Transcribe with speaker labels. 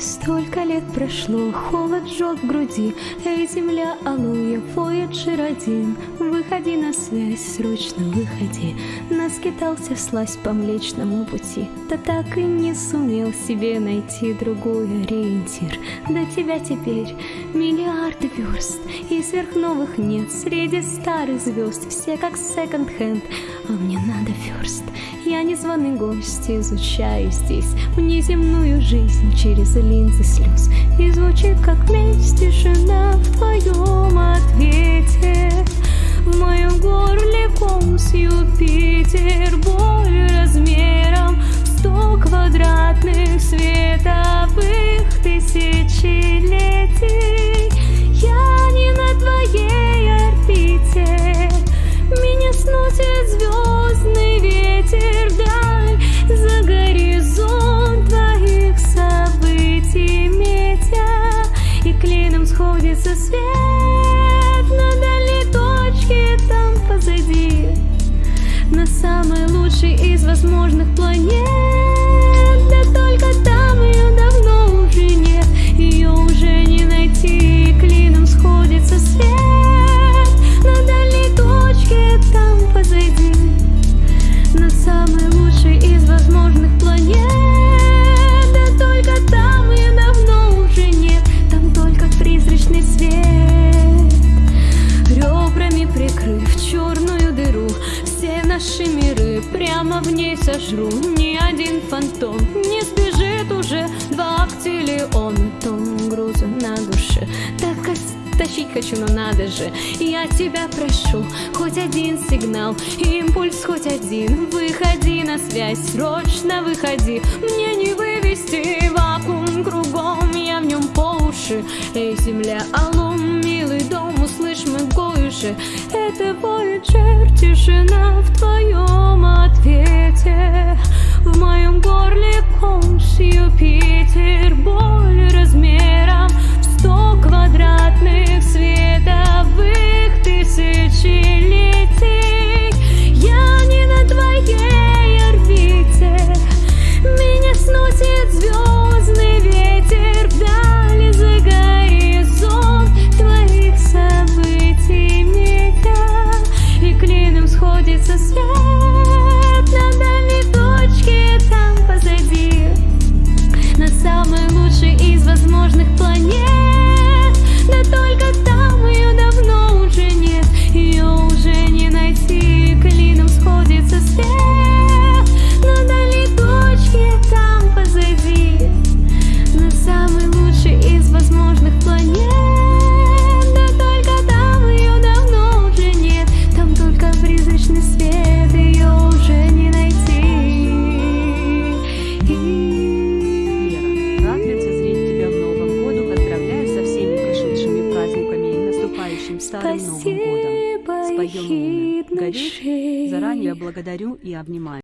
Speaker 1: Столько лет прошло, холод жжет в груди Эй, земля, аллуя, Voyager один Выходи на связь, срочно выходи. Наскитался слазь по млечному пути. Да так и не сумел себе найти другой ориентир. До тебя теперь миллиарды верст И сверхновых нет. Среди старых звезд Все как секонд-хенд, а мне надо ферст Я незваный гость, изучаю здесь Внеземную жизнь через линзы слез. И звучит как месть тишина в твоем сходится свет На дальней точке там позади На самой лучшей из возможных планет свет Ребрами прикрыв черную дыру Все наши миры прямо в ней сожру. Ни один фантом не сбежит уже Два актилиона, тон груза на душе. Так тащить хочу, но надо же Я тебя прошу, хоть один сигнал Импульс хоть один. Выходи на связь, срочно выходи Мне не вывести вакуум кругом Я в нем по уши. Эй, земля, алло, же Это Voyager, тишина в твоем ответе. В моем горле комс
Speaker 2: Старым Новым годом.
Speaker 1: Спасибо,
Speaker 2: Споем
Speaker 1: ехидный
Speaker 2: «Горишь?» Заранее благодарю и обнимаю.